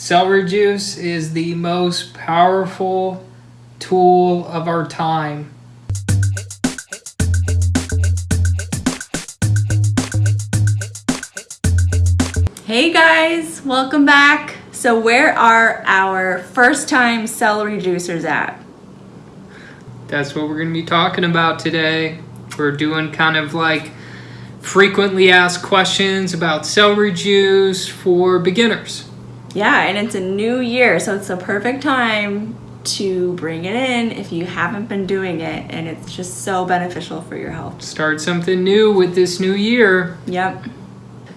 Celery juice is the most powerful tool of our time. Hey guys, welcome back. So where are our first time celery juicers at? That's what we're going to be talking about today. We're doing kind of like frequently asked questions about celery juice for beginners. Yeah, and it's a new year, so it's a perfect time to bring it in if you haven't been doing it, and it's just so beneficial for your health. Start something new with this new year. Yep.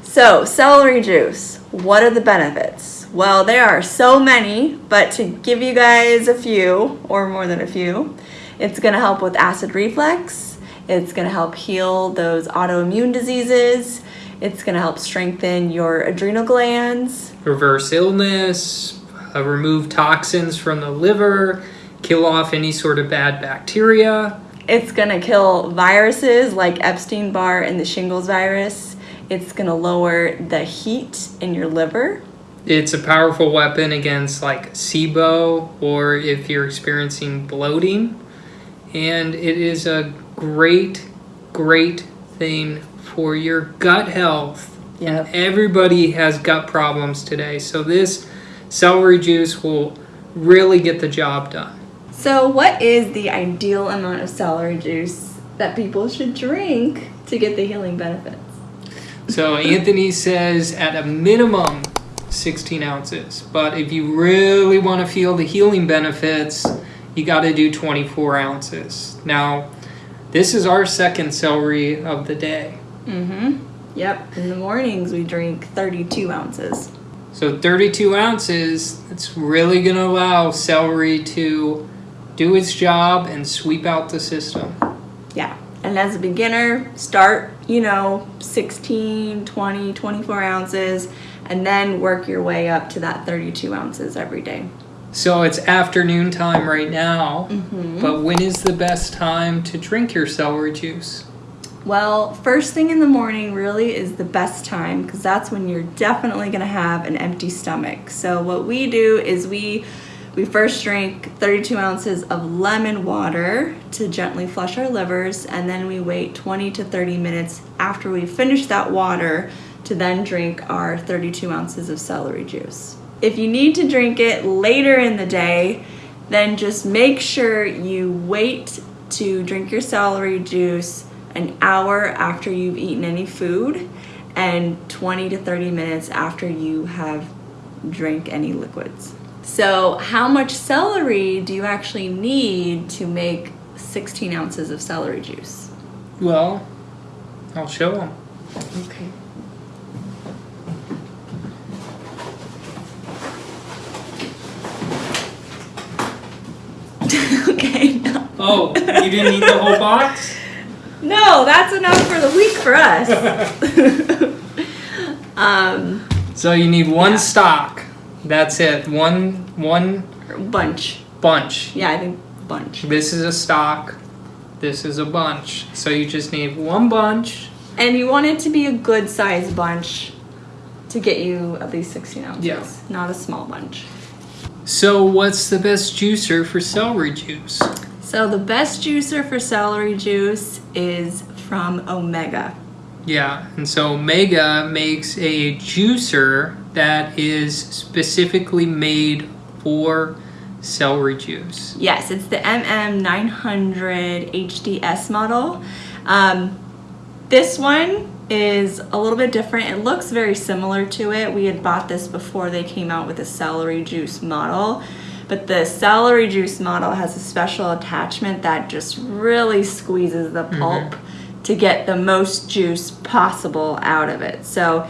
So, celery juice, what are the benefits? Well, there are so many, but to give you guys a few, or more than a few, it's gonna help with acid reflux, it's gonna help heal those autoimmune diseases, it's gonna help strengthen your adrenal glands, Reverse illness, uh, remove toxins from the liver, kill off any sort of bad bacteria. It's gonna kill viruses like Epstein Barr and the shingles virus. It's gonna lower the heat in your liver. It's a powerful weapon against like SIBO or if you're experiencing bloating. And it is a great, great thing for your gut health. Yep. Everybody has gut problems today. So this celery juice will really get the job done. So, what is the ideal amount of celery juice that people should drink to get the healing benefits? So Anthony says at a minimum 16 ounces, but if you really want to feel the healing benefits, you got to do 24 ounces. Now, this is our second celery of the day. Mm-hmm. Yep. In the mornings, we drink 32 ounces. So 32 ounces, it's really going to allow celery to do its job and sweep out the system. Yeah. And as a beginner, start, you know, 16, 20, 24 ounces, and then work your way up to that 32 ounces every day. So it's afternoon time right now, Mm-hmm. but when is the best time to drink your celery juice? Well, first thing in the morning really is the best time because that's when you're definitely going to have an empty stomach. So what we do is we we first drink 32 ounces of lemon water to gently flush our livers, and then we wait 20 to 30 minutes after we finish that water to then drink our 32 ounces of celery juice. If you need to drink it later in the day, then just make sure you wait to drink your celery juice an hour after you've eaten any food and 20 to 30 minutes after you have drank any liquids. So, how much celery do you actually need to make 16 ounces of celery juice? Well, I'll show them. Okay. okay, no. Oh, you didn't eat the whole box? No, that's enough for the week for us. um, So you need one Yeah. stalk. That's it. One one bunch. bunch. Yeah, I think bunch. This is a stalk. This is a bunch. So you just need one bunch. And you want it to be a good size bunch to get you at least 16 ounces. Yeah. Not a small bunch. So what's the best juicer for celery juice? So the best juicer for celery juice is from Omega. Yeah, and so Omega makes a juicer that is specifically made for celery juice. Yes, it's the MM900 HDS model. Um, this one is a little bit different. It looks very similar to it. We had bought this before they came out with a celery juice model. But the celery juice model has a special attachment that just really squeezes the mm-hmm. pulp to get the most juice possible out of it. So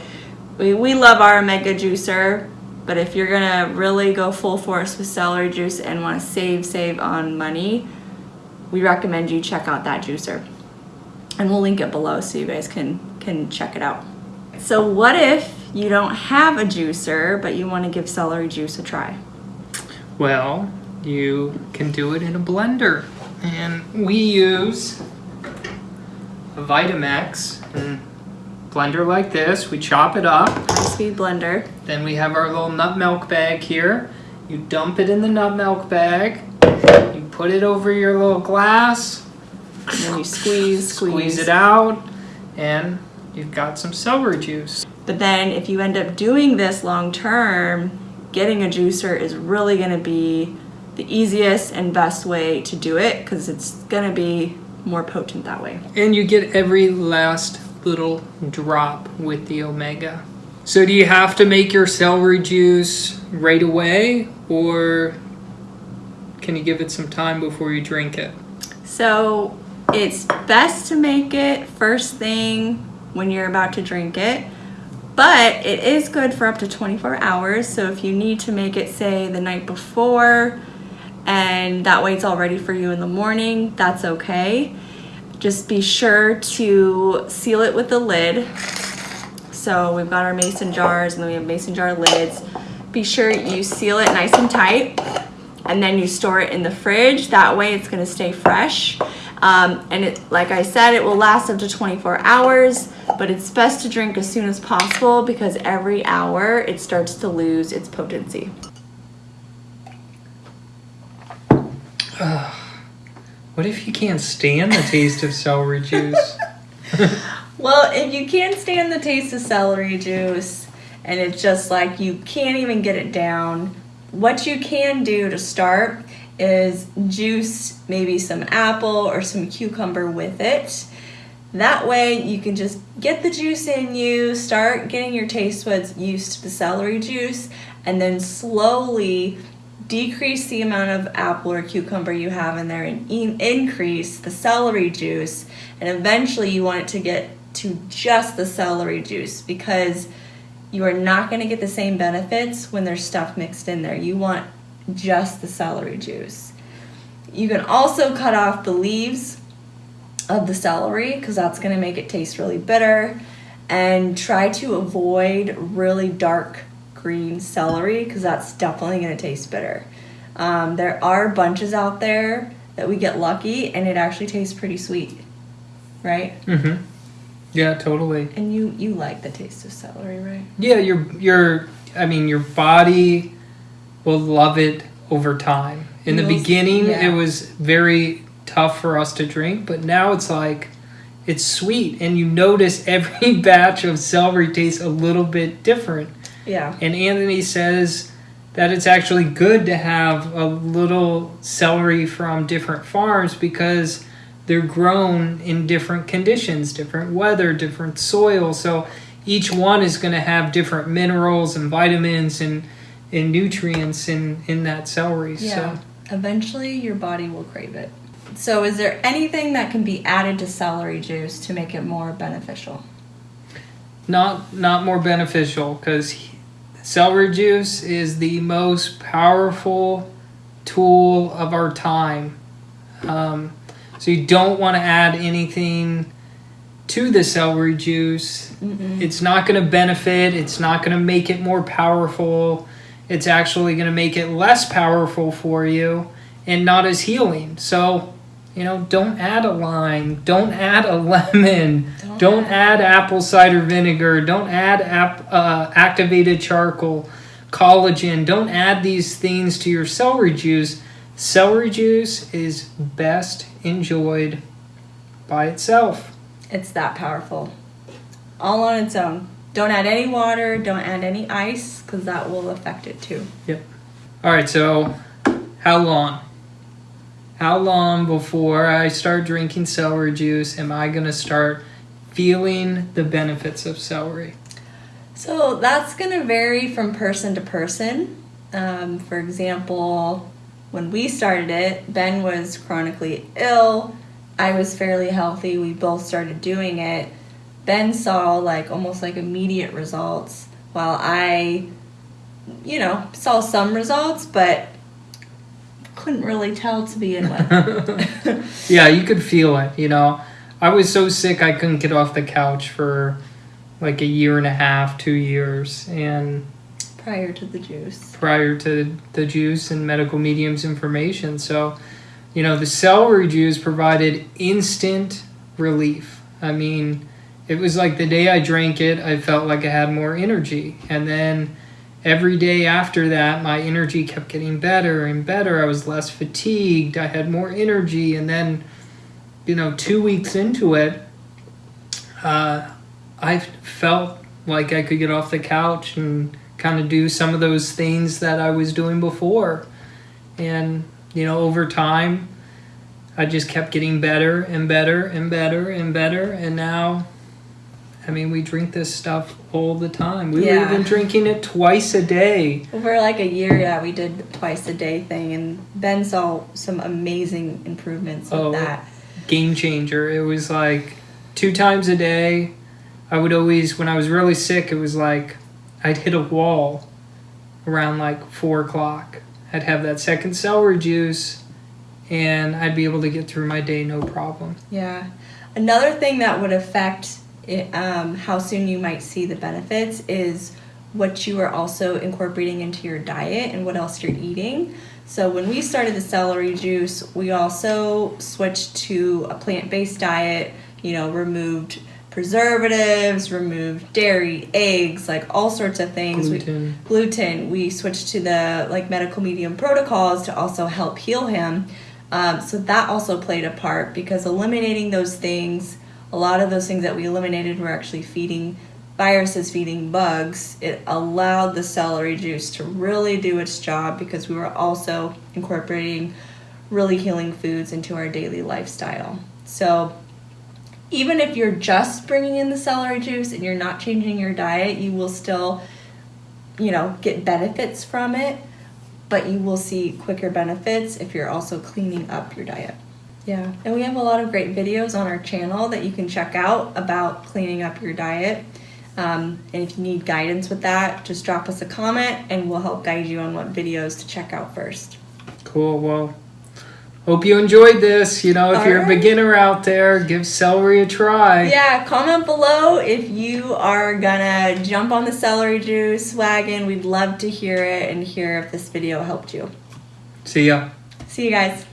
we, we love our Omega juicer, but if you're gonna really go full force with celery juice and wanna save, save on money, we recommend you check out that juicer. And we'll link it below so you guys can, can check it out. So what if you don't have a juicer, but you wanna give celery juice a try? Well, you can do it in a blender. And we use a Vitamix. And blender like this. We chop it up. High speed blender. Then we have our little nut milk bag here. You dump it in the nut milk bag. You put it over your little glass. And then you squeeze, squeeze. Squeeze it out, and you've got some celery juice. But then if you end up doing this long term, getting a juicer is really going to be the easiest and best way to do it because it's going to be more potent that way. And you get every last little drop with the omega. So do you have to make your celery juice right away or can you give it some time before you drink it? So it's best to make it first thing when you're about to drink it. But it is good for up to 24 hours. So if you need to make it, say, the night before, and that way it's all ready for you in the morning, that's okay. Just be sure to seal it with the lid. So we've got our mason jars and then we have mason jar lids. Be sure you seal it nice and tight and then you store it in the fridge. That way it's gonna stay fresh. Um, and it, like I said, it will last up to 24 hours, but it's best to drink as soon as possible because every hour it starts to lose its potency. What if you can't stand the taste of celery juice? Well, if you can't stand the taste of celery juice and it's just like you can't even get it down, what you can do to start is juice maybe some apple or some cucumber with it. That way you can just get the juice in you, start getting your taste buds used to the celery juice, and then slowly decrease the amount of apple or cucumber you have in there and in- increase the celery juice. And eventually you want it to get to just the celery juice because you are not going to get the same benefits when there's stuff mixed in there. You want just the celery juice. You can also cut off the leaves of the celery because that's going to make it taste really bitter. And try to avoid really dark green celery because that's definitely going to taste bitter. Um, there are bunches out there that we get lucky and it actually tastes pretty sweet, right? mm-hmm. Yeah, totally. And you you like the taste of celery, right? Yeah, your your I mean your body will love it over time. In the beginning yeah. it was very tough for us to drink, but now it's like it's sweet and you notice every batch of celery tastes a little bit different. Yeah. And Anthony says that it's actually good to have a little celery from different farms because they're grown in different conditions, different weather, different soil. So each one is going to have different minerals and vitamins and, and nutrients in, in that celery. Yeah. So Eventually, your body will crave it. So, is there anything that can be added to celery juice to make it more beneficial? not not more beneficial because celery juice is the most powerful tool of our time. Um, so you don't want to add anything to the celery juice. Mm-mm. It's not going to benefit. It's not going to make it more powerful. It's actually going to make it less powerful for you and not as healing. So, you know, don't add a lime. Don't add a lemon. Don't Don't add apple cider vinegar. Don't add ap- uh, activated charcoal, collagen. Don't add these things to your celery juice. Celery juice is best enjoyed by itself. It's that powerful. All on its own. Don't add any water, don't add any ice, because that will affect it too. Yep. All right, so how long? How long before I start drinking celery juice am I going to start feeling the benefits of celery? So that's going to vary from person to person. Um, for example, when we started it, Ben was chronically ill. I was fairly healthy. We both started doing it. Ben saw like almost like immediate results, while I, you know, saw some results, but couldn't really tell to begin with. yeah, you could feel it, you know. I was so sick I couldn't get off the couch for like a year and a half, two years, and prior to the juice. prior to the juice and medical mediums information. So, you know, the celery juice provided instant relief. I mean, it was like the day I drank it, I felt like I had more energy. And then every day after that, my energy kept getting better and better. I was less fatigued, I had more energy. And then, you know, two weeks into it, uh, I felt like I could get off the couch and kind of do some of those things that I was doing before. And, you know, over time, I just kept getting better and better and better and better. And now, I mean, we drink this stuff all the time. We Yeah. were even drinking it twice a day. Over like a year, yeah, we did twice a day thing, and Ben saw some amazing improvements with Oh. that. Game changer. It was like two times a day. I would always, when I was really sick, it was like I'd hit a wall around like four o'clock. I'd have that second celery juice and I'd be able to get through my day no problem. Yeah. Another thing that would affect it, um, how soon you might see the benefits is what you are also incorporating into your diet and what else you're eating. So when we started the celery juice, we also switched to a plant-based diet. You know, removed preservatives, removed dairy, eggs, like all sorts of things. We- Gluten. gluten. We switched to the like medical medium protocols to also help heal him. Um, so that also played a part because eliminating those things, a lot of those things that we eliminated were actually feeding viruses, feeding bugs. It allowed the celery juice to really do its job because we were also incorporating really healing foods into our daily lifestyle. So even if you're just bringing in the celery juice and you're not changing your diet, you will still you know, get benefits from it, but you will see quicker benefits if you're also cleaning up your diet. Yeah, and we have a lot of great videos on our channel that you can check out about cleaning up your diet. Um, and if you need guidance with that, just drop us a comment and we'll help guide you on what videos to check out first. Cool. Well, hope you enjoyed this. You know, if All you're a beginner out there, give celery a try. Yeah, comment below if you are gonna jump on the celery juice wagon. We'd love to hear it and hear if this video helped you. See ya. See you guys.